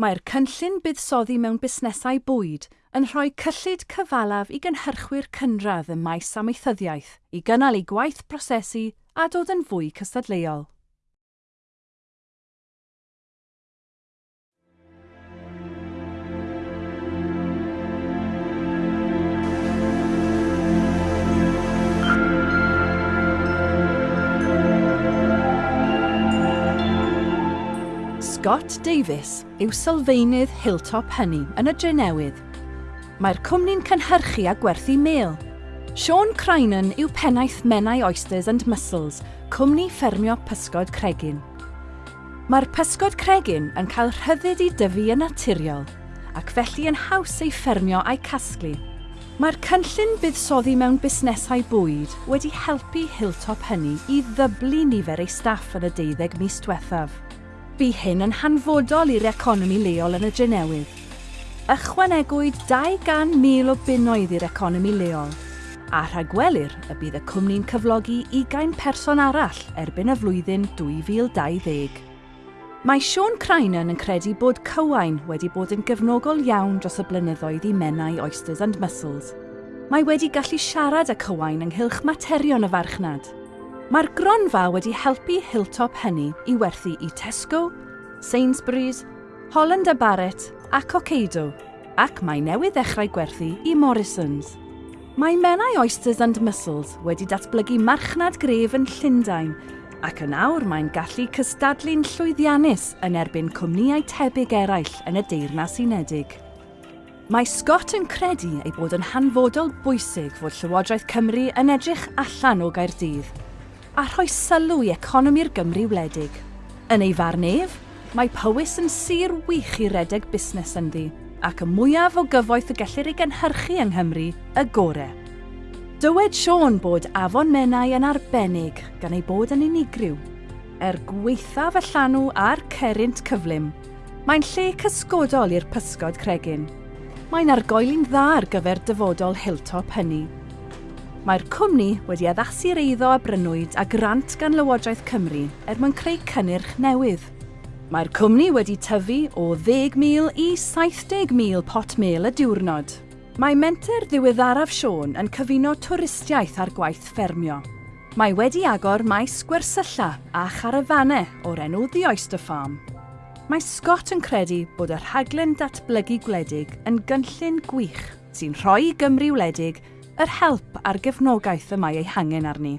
Mae'r cynllun buddsoddi mewn busnesau bwyd yn rhoi cyllid cyfalaf i gynhyrchwyr cynradd ym maes amaethyddiaeth i gynnal eu gwaith prosesu a dod yn fwy cystadleuol. Scott Davis yw sylfaenydd Hilltop Hynny yn y Drenewydd. Mae'r cwmni'n cynhyrchu a gwerthu mêl. Sean Crynan yw pennaeth Menai Oysters and Mussels, cwmni ffermio pysgod cregin. Mae'r pysgod cregin yn cael rhyddid i dyfu yn naturiol ac felly yn haws ei ffermio a'i casglu. Mae'r cynllun buddsoddi mewn busnesau bwyd wedi helpu Hilltop hynny i ddyblu nifer ei staff yn y deuddeg mis diwethaf bu hyn yn hanfodol i'r economi leol yn y Drenewydd. Ychwanegwyd 200,000 o bunnoedd i'r economi leol, a rhagwelir y bydd y cwmni'n cyflogi 20 person arall erbyn y flwyddyn 2020. Mae Sean Crinan yn credu bod cywain wedi bod yn gefnogol iawn dros y blynyddoedd i menau oysters and mussels. Mae wedi gallu siarad â cywain ynghylch materion y farchnad, Mae'r gronfa wedi helpu Hilltop hynny i werthu i Tesco, Sainsbury's, Holland a Barrett ac Ocado, ac mae newydd ddechrau gwerthu i Morrison's. Mae Menai Oysters and Mussels wedi datblygu marchnad gref yn Llundain ac yn awr mae'n gallu cystadlu'n llwyddiannus yn erbyn cwmnïau tebyg eraill yn y Deyrnas Unedig. Mae Scott yn credu ei bod yn hanfodol bwysig fod Llywodraeth Cymru yn edrych allan o Gaerdydd – a rhoi sylw i economi'r Gymru wledig. Yn ei farn ef, mae Powys yn sir wych i redeg busnes ynddi, ac y mwyaf o gyfoeth y gellir ei gynhyrchu yng Nghymru, y gore. Dywed Sion bod Afon Menai yn arbennig gan ei bod yn unigryw. Er gweithaf y llanw a'r cerynt cyflym, mae'n lle cysgodol i'r pysgod cregin. Mae'n argoeli'n dda ar gyfer dyfodol hilltop hynny, Mae'r cwmni wedi addasu'r eiddo a brynwyd a grant gan Lywodraeth Cymru er mwyn creu cynnyrch newydd. Mae'r cwmni wedi tyfu o 10,000 i 70,000 pot mel y diwrnod. Mae menter ddiweddaraf Sion yn cyfuno twristiaeth ar gwaith ffermio. Mae wedi agor maes gwersylla a charafanau o'r enw The Oyster Farm. Mae Scott yn credu bod y rhaglen datblygu gwledig yn gynllun gwych sy'n rhoi Gymru wledig yr help a'r gefnogaeth y mae ei hangen arni.